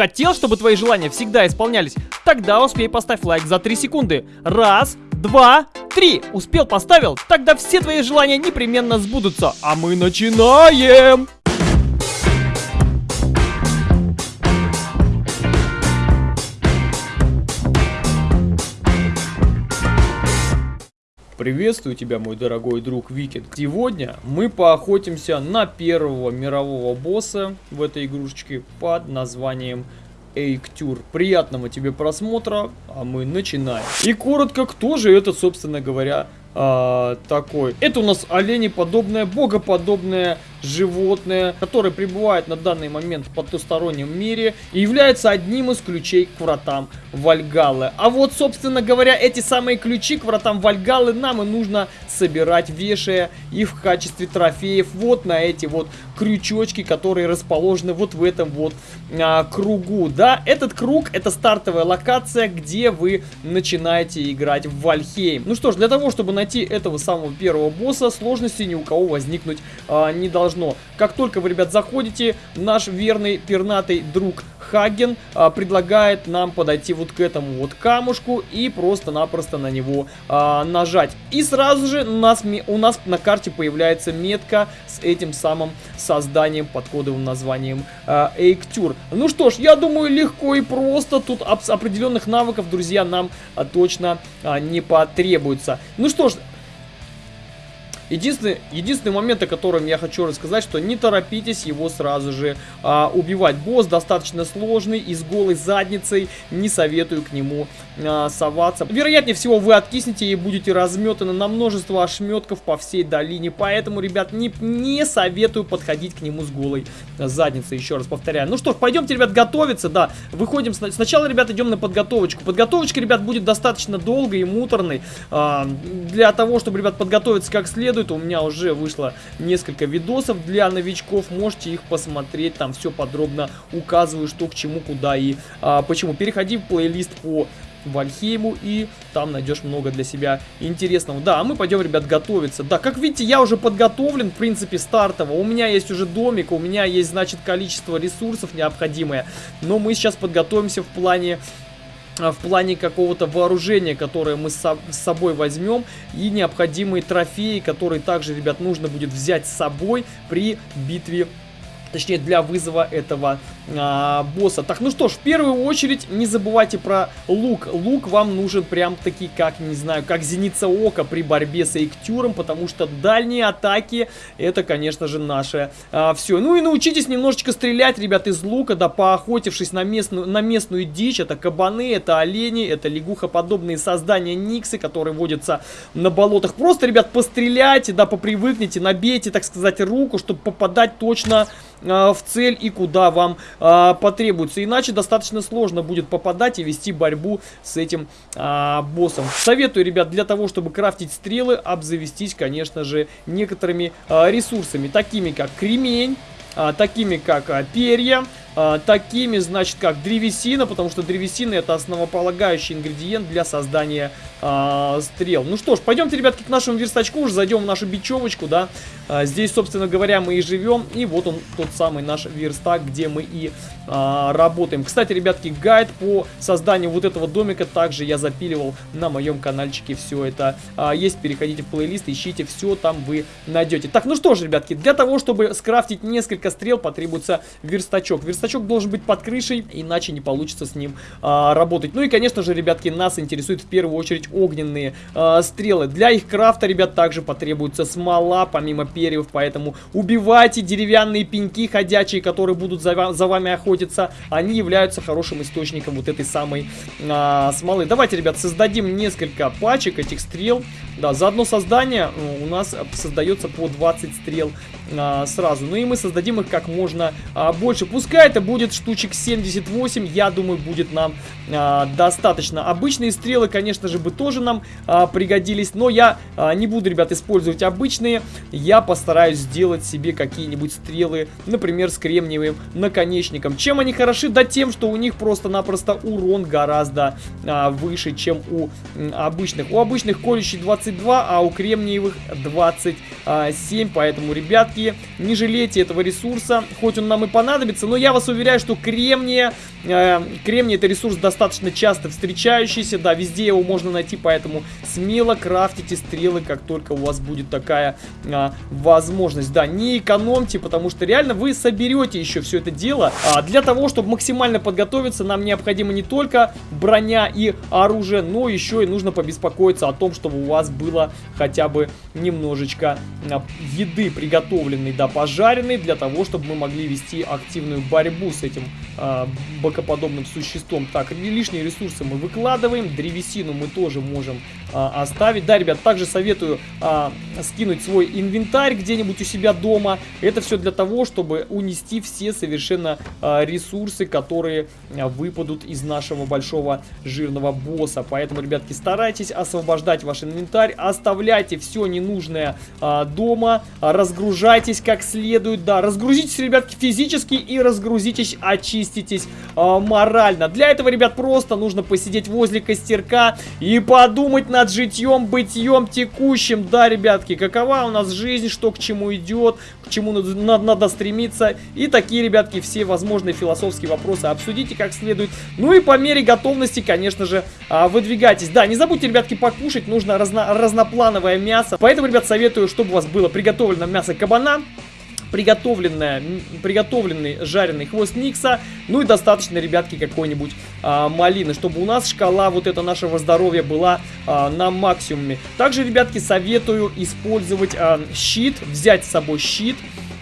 Хотел, чтобы твои желания всегда исполнялись? Тогда успей поставь лайк за 3 секунды. Раз, два, три. Успел, поставил? Тогда все твои желания непременно сбудутся. А мы начинаем! Приветствую тебя, мой дорогой друг Викинг. Сегодня мы поохотимся на первого мирового босса в этой игрушечке под названием Эйктюр. Приятного тебе просмотра, а мы начинаем. И коротко, кто же это, собственно говоря, а, такой. Это у нас оленеподобное, богоподобное животное, которое пребывает на данный момент в потустороннем мире и является одним из ключей к вратам Вальгаллы. А вот, собственно говоря, эти самые ключи к вратам Вальгаллы нам и нужно собирать, вешая их в качестве трофеев вот на эти вот крючочки, которые расположены вот в этом вот а, кругу. Да, этот круг это стартовая локация, где вы начинаете играть в Вальхейм. Ну что ж, для того, чтобы найти этого самого первого босса, сложности ни у кого возникнуть а, не должно. Как только вы, ребят, заходите, наш верный пернатый друг Хаген а, предлагает нам подойти вот к этому вот камушку и просто-напросто на него а, нажать. И сразу же нас, у нас на карте появляется метка с этим самым созданием под кодовым названием а, Эйктюр. Ну что ж, я думаю, легко и просто. Тут определенных навыков, друзья, нам а, точно а, не потребуется. Ну что ж, Единственный, единственный момент, о котором я хочу рассказать, что не торопитесь его сразу же а, убивать. Босс достаточно сложный и с голой задницей не советую к нему а, соваться. Вероятнее всего вы откиснете и будете разметаны на множество ошметков по всей долине. Поэтому, ребят, не, не советую подходить к нему с голой задницей. Еще раз повторяю. Ну что ж, пойдемте, ребят, готовиться. Да, выходим. Сначала, ребят, идем на подготовочку. Подготовочка, ребят, будет достаточно долгой и муторной. А, для того, чтобы, ребят, подготовиться как следует. У меня уже вышло несколько видосов для новичков. Можете их посмотреть. Там все подробно указываю, что к чему, куда и а, почему. Переходи в плейлист по Вальхейму и там найдешь много для себя интересного. Да, а мы пойдем, ребят, готовиться. Да, как видите, я уже подготовлен, в принципе, стартово. У меня есть уже домик, у меня есть, значит, количество ресурсов необходимое. Но мы сейчас подготовимся в плане в плане какого-то вооружения, которое мы с собой возьмем, и необходимые трофеи, которые также, ребят, нужно будет взять с собой при битве Точнее, для вызова этого а, босса. Так, ну что ж, в первую очередь не забывайте про лук. Лук вам нужен прям таки, как, не знаю, как зеница ока при борьбе с Эйктюром, потому что дальние атаки, это, конечно же, наше а, все. Ну и научитесь немножечко стрелять, ребят, из лука, да, поохотившись на местную, на местную дичь. Это кабаны, это олени, это лягухоподобные создания Никсы, которые водятся на болотах. Просто, ребят, постреляйте, да, попривыкните, набейте, так сказать, руку, чтобы попадать точно в цель и куда вам а, потребуется. Иначе достаточно сложно будет попадать и вести борьбу с этим а, боссом. Советую, ребят, для того, чтобы крафтить стрелы, обзавестись, конечно же, некоторыми а, ресурсами, такими как кремень, а, такими как а, перья, а, такими, значит, как древесина, потому что древесина это основополагающий ингредиент для создания а, стрел. Ну что ж, пойдемте, ребятки, к нашему верстачку, уже зайдем в нашу бечевочку, да. А, здесь, собственно говоря, мы и живем, и вот он, тот самый наш верстак, где мы и а, работаем. Кстати, ребятки, гайд по созданию вот этого домика также я запиливал на моем каналчике, все это а, есть. Переходите в плейлист, ищите, все там вы найдете. Так, ну что ж, ребятки, для того, чтобы скрафтить несколько стрел, потребуется верстачок. Верстачок верстачок должен быть под крышей, иначе не получится с ним а, работать. Ну и, конечно же, ребятки, нас интересуют в первую очередь огненные а, стрелы. Для их крафта, ребят, также потребуется смола, помимо перьев, поэтому убивайте деревянные пеньки ходячие, которые будут за, за вами охотиться. Они являются хорошим источником вот этой самой а, смолы. Давайте, ребят, создадим несколько пачек этих стрел. Да, за одно создание у нас создается по 20 стрел а, сразу. Ну и мы создадим их как можно а, больше. Пускай это будет штучек 78, я думаю, будет нам а, достаточно. Обычные стрелы, конечно же, бы тоже нам а, пригодились, но я а, не буду, ребят, использовать обычные. Я постараюсь сделать себе какие-нибудь стрелы, например, с кремниевым наконечником. Чем они хороши? Да тем, что у них просто-напросто урон гораздо а, выше, чем у обычных. У обычных колющий 22, а у кремниевых 27, поэтому, ребятки, не жалейте этого ресурса, хоть он нам и понадобится, но я вас уверяю, что кремния кремний это ресурс достаточно часто встречающийся, да, везде его можно найти, поэтому смело крафтите стрелы, как только у вас будет такая а, возможность. Да, не экономьте, потому что реально вы соберете еще все это дело. А, для того, чтобы максимально подготовиться, нам необходимо не только броня и оружие, но еще и нужно побеспокоиться о том, чтобы у вас было хотя бы немножечко а, еды приготовленной, да, пожаренной, для того, чтобы мы могли вести активную борьбу с этим а, бокоподобным существом. Так, лишние ресурсы мы выкладываем, древесину мы тоже можем а, оставить. Да, ребят, также советую а, скинуть свой инвентарь где-нибудь у себя дома. Это все для того, чтобы унести все совершенно а, ресурсы, которые а, выпадут из нашего большого жирного босса. Поэтому, ребятки, старайтесь освобождать ваш инвентарь, оставляйте все ненужное а, дома, а, разгружайтесь как следует, да, разгрузитесь, ребятки, физически и разгрузитесь, очиститесь а, морально. Для этого, ребят, просто нужно посидеть возле костерка и подумать над житьем, бытием текущим. Да, ребятки, какова у нас жизнь, что к чему идет, к чему надо, надо стремиться. И такие, ребятки, все возможные философские вопросы обсудите как следует. Ну и по мере готовности, конечно же, а, выдвигайтесь. Да, не забудьте, ребятки, покушать. Нужно разно, разноплановое мясо. Поэтому, ребят, советую, чтобы у вас было приготовлено мясо кабана приготовленная, приготовленный жареный хвост Никса, ну и достаточно, ребятки, какой-нибудь а, малины, чтобы у нас шкала вот это нашего здоровья была а, на максимуме. Также, ребятки, советую использовать а, щит, взять с собой щит,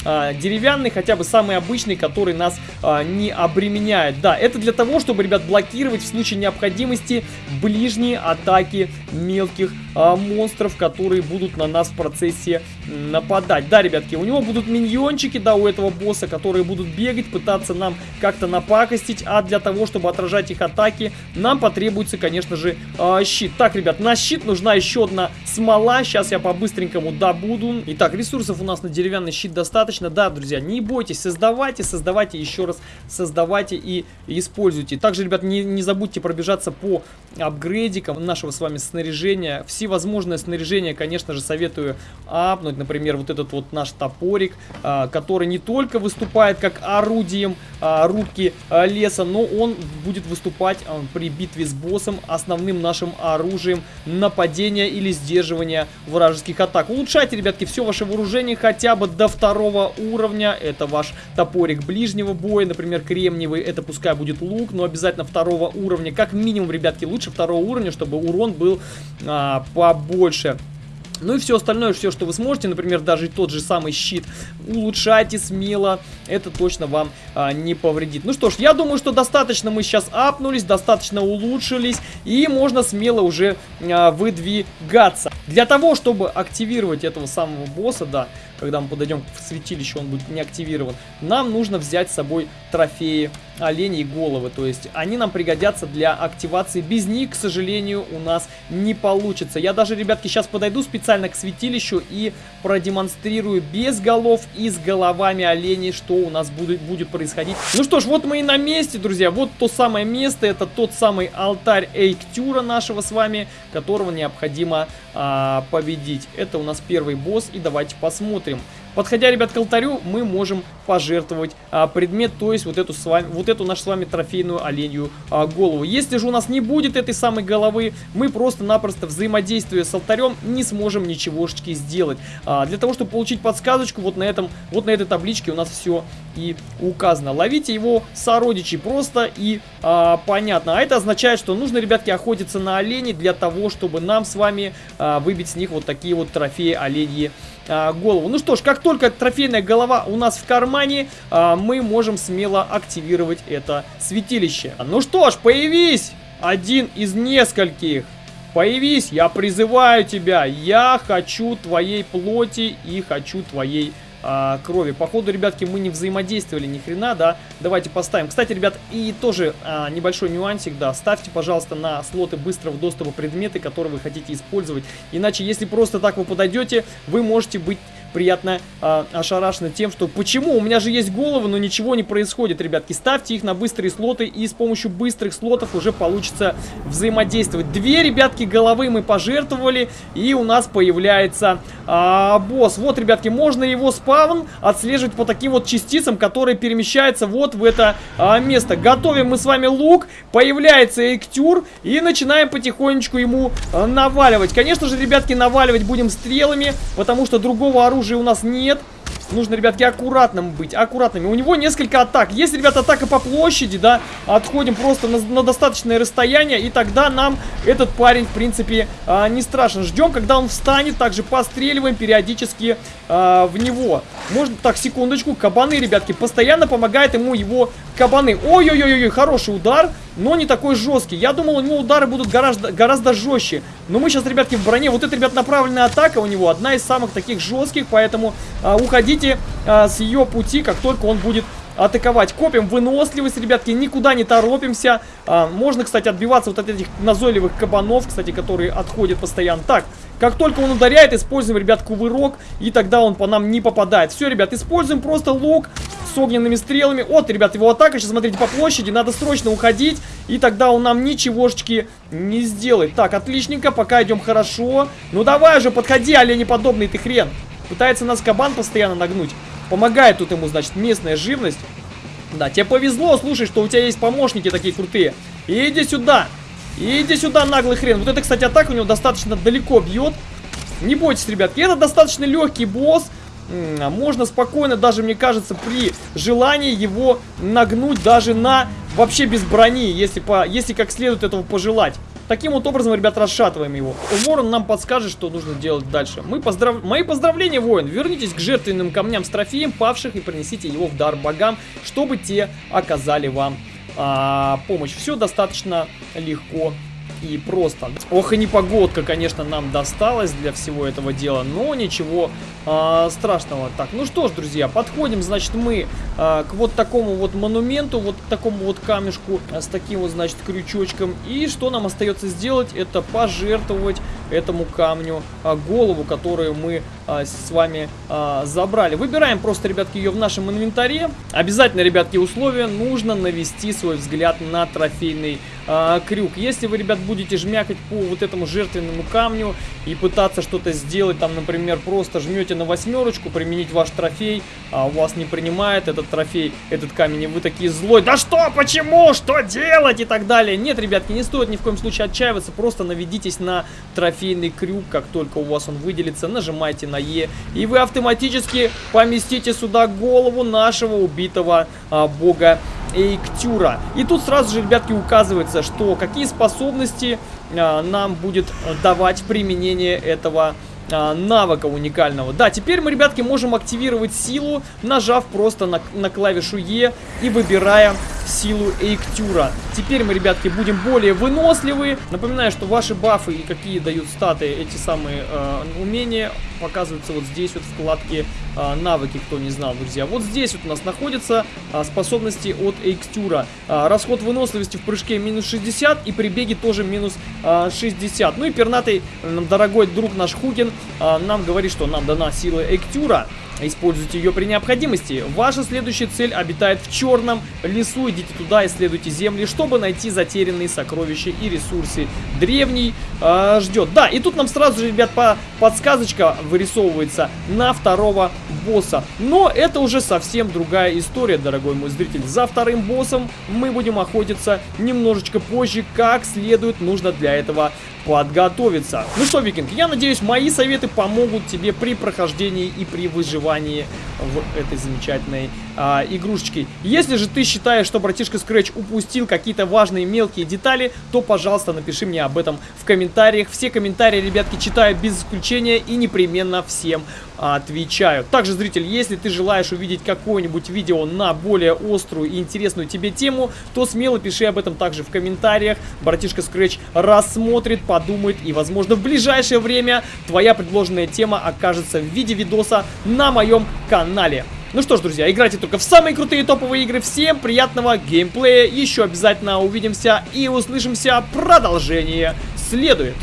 а, деревянный, хотя бы самый обычный, который нас а, не обременяет. Да, это для того, чтобы, ребят, блокировать в случае необходимости ближние атаки мелких а, монстров, которые будут на нас в процессе нападать. Да, ребятки, у него будут миньончики, да, у этого босса, которые будут бегать, пытаться нам как-то напакостить, а для того, чтобы отражать их атаки, нам потребуется, конечно же, а, щит. Так, ребят, на щит нужна еще одна смола, сейчас я по-быстренькому добуду. Итак, ресурсов у нас на деревянный щит достаточно. Да, друзья, не бойтесь, создавайте, создавайте, еще раз создавайте и используйте. Также, ребят, не, не забудьте пробежаться по апгрейдикам нашего с вами снаряжения. Всевозможное снаряжение, конечно же, советую апнуть. Например, вот этот вот наш топорик, а, который не только выступает как орудием а, рубки а, леса, но он будет выступать при битве с боссом основным нашим оружием нападения или сдерживания вражеских атак. Улучшайте, ребятки, все ваше вооружение хотя бы до второго уровня. Это ваш топорик ближнего боя, например, кремниевый. Это пускай будет лук, но обязательно второго уровня. Как минимум, ребятки, лучше второго уровня, чтобы урон был а, побольше. Ну и все остальное, все, что вы сможете, например, даже тот же самый щит, улучшайте смело, это точно вам а, не повредит. Ну что ж, я думаю, что достаточно мы сейчас апнулись, достаточно улучшились, и можно смело уже а, выдвигаться. Для того, чтобы активировать этого самого босса, да, когда мы подойдем к святилищу, он будет не активирован, нам нужно взять с собой трофеи оленей головы. То есть они нам пригодятся для активации. Без них, к сожалению, у нас не получится. Я даже, ребятки, сейчас подойду специально к святилищу и продемонстрирую без голов и с головами оленей, что у нас будет, будет происходить. Ну что ж, вот мы и на месте, друзья. Вот то самое место. Это тот самый алтарь Эйктюра нашего с вами, которого необходимо а, победить. Это у нас первый босс. И давайте посмотрим. Подходя, ребят, к алтарю, мы можем пожертвовать а, предмет, то есть вот эту, с вами, вот эту нашу с вами трофейную оленью а, голову. Если же у нас не будет этой самой головы, мы просто-напросто взаимодействуя с алтарем не сможем ничегошечки сделать. А, для того, чтобы получить подсказочку, вот на, этом, вот на этой табличке у нас все и указано. Ловите его сородичей просто и а, понятно. А это означает, что нужно, ребятки, охотиться на оленей для того, чтобы нам с вами а, выбить с них вот такие вот трофеи оленьи а, голову. Ну что ж, как только трофейная голова у нас в кармане, а, мы можем смело активировать это святилище. Ну что ж, появись! Один из нескольких. Появись, я призываю тебя. Я хочу твоей плоти и хочу твоей а, крови. Походу, ребятки, мы не взаимодействовали ни хрена, да. Давайте поставим. Кстати, ребят, и тоже а, небольшой нюансик, да. Ставьте, пожалуйста, на слоты быстрого доступа предметы, которые вы хотите использовать. Иначе, если просто так вы подойдете, вы можете быть приятно э, ошарашены тем, что почему у меня же есть головы, но ничего не происходит, ребятки. Ставьте их на быстрые слоты, и с помощью быстрых слотов уже получится взаимодействовать. Две, ребятки, головы мы пожертвовали, и у нас появляется э, босс. Вот, ребятки, можно его спавн отслеживать по таким вот частицам, которые перемещаются вот в это э, место. Готовим мы с вами лук, появляется Эктюр, и начинаем потихонечку ему э, наваливать. Конечно же, ребятки, наваливать будем стрелами, потому что другого оружия у нас нет. Нужно, ребятки, аккуратным быть, аккуратными. У него несколько атак. Если, ребята, атака по площади, да, отходим просто на, на достаточное расстояние, и тогда нам этот парень, в принципе, а, не страшен. Ждем, когда он встанет, также постреливаем периодически а, в него. Можно, так, секундочку, кабаны, ребятки, постоянно помогает ему его кабаны. Ой-ой-ой-ой, хороший удар но не такой жесткий. Я думал, у него удары будут гораздо, гораздо жестче. Но мы сейчас, ребятки, в броне. Вот это, ребят, направленная атака у него одна из самых таких жестких, поэтому а, уходите а, с ее пути, как только он будет атаковать. Копим выносливость, ребятки, никуда не торопимся. А, можно, кстати, отбиваться вот от этих назойливых кабанов, кстати, которые отходят постоянно. Так, как только он ударяет, используем, ребят, кувырок, и тогда он по нам не попадает. Все, ребят, используем просто лук, с огненными стрелами. Вот, ребят, его атака. Сейчас смотрите по площади. Надо срочно уходить. И тогда он нам ничегошечки не сделает. Так, отличненько. Пока идем хорошо. Ну давай уже, подходи, оленеподобный ты хрен. Пытается нас кабан постоянно нагнуть. Помогает тут ему, значит, местная живность. Да, тебе повезло, слушай, что у тебя есть помощники такие крутые. Иди сюда. Иди сюда, наглый хрен. Вот это, кстати, атака у него достаточно далеко бьет. Не бойтесь, ребятки. Это достаточно легкий босс. А можно спокойно, даже мне кажется, при желании его нагнуть даже на вообще без брони, если, по, если как следует этого пожелать. Таким вот образом, ребят, расшатываем его. Ворон нам подскажет, что нужно делать дальше. Мы поздрав... Мои поздравления, воин. Вернитесь к жертвенным камням с трофеем павших и принесите его в дар богам, чтобы те оказали вам а, помощь. Все достаточно легко и просто. Ох и непогодка, конечно, нам досталась для всего этого дела, но ничего а, страшного. Так, ну что ж, друзья, подходим, значит, мы а, к вот такому вот монументу, вот такому вот камешку а, с таким вот, значит, крючочком. И что нам остается сделать? Это пожертвовать этому камню а, голову, которую мы а, с вами а, забрали. Выбираем просто, ребятки, ее в нашем инвентаре. Обязательно, ребятки, условия нужно навести свой взгляд на трофейный а, крюк. Если вы, ребят, будете жмякать по вот этому жертвенному камню и пытаться что-то сделать, там, например, просто жмете на восьмерочку, применить ваш трофей, а у вас не принимает этот трофей, этот камень, и вы такие злой, да что, почему, что делать и так далее. Нет, ребятки, не стоит ни в коем случае отчаиваться, просто наведитесь на трофейный крюк, как только у вас он выделится, нажимайте на Е, и вы автоматически поместите сюда голову нашего убитого а, бога Эйктюра. И тут сразу же, ребятки, указывается, что какие способности а, нам будет давать применение этого а, навыка уникального. Да, теперь мы, ребятки, можем активировать силу, нажав просто на, на клавишу Е и выбирая силу Эйктюра. Теперь мы, ребятки, будем более выносливы. Напоминаю, что ваши бафы и какие дают статы эти самые э, умения показываются вот здесь вот в вкладке э, навыки, кто не знал, друзья. Вот здесь вот у нас находятся э, способности от Эйктюра. Э, расход выносливости в прыжке минус 60 и при беге тоже минус э, 60. Ну и пернатый, дорогой друг наш Хугин, э, нам говорит, что нам дана сила Эйктюра. Используйте ее при необходимости. Ваша следующая цель обитает в черном лесу. Идите туда, исследуйте земли, чтобы найти затерянные сокровища и ресурсы. Древний э, ждет. Да, и тут нам сразу же, ребят, по подсказочка вырисовывается на второго босса. Но это уже совсем другая история, дорогой мой зритель. За вторым боссом мы будем охотиться немножечко позже. Как следует, нужно для этого подготовиться. Ну что, Викинг, я надеюсь, мои советы помогут тебе при прохождении и при выживании в этой замечательной а, игрушечке. Если же ты считаешь, что братишка Scratch упустил какие-то важные мелкие детали, то, пожалуйста, напиши мне об этом в комментариях. Все комментарии, ребятки, читаю без исключения и непременно всем отвечаю. Также, зритель, если ты желаешь увидеть какое-нибудь видео на более острую и интересную тебе тему, то смело пиши об этом также в комментариях. Братишка Scratch рассмотрит, подумает и, возможно, в ближайшее время твоя предложенная тема окажется в виде видоса на моем канале. Ну что ж, друзья, играйте только в самые крутые топовые игры. Всем приятного геймплея. Еще обязательно увидимся и услышимся. Продолжение следует.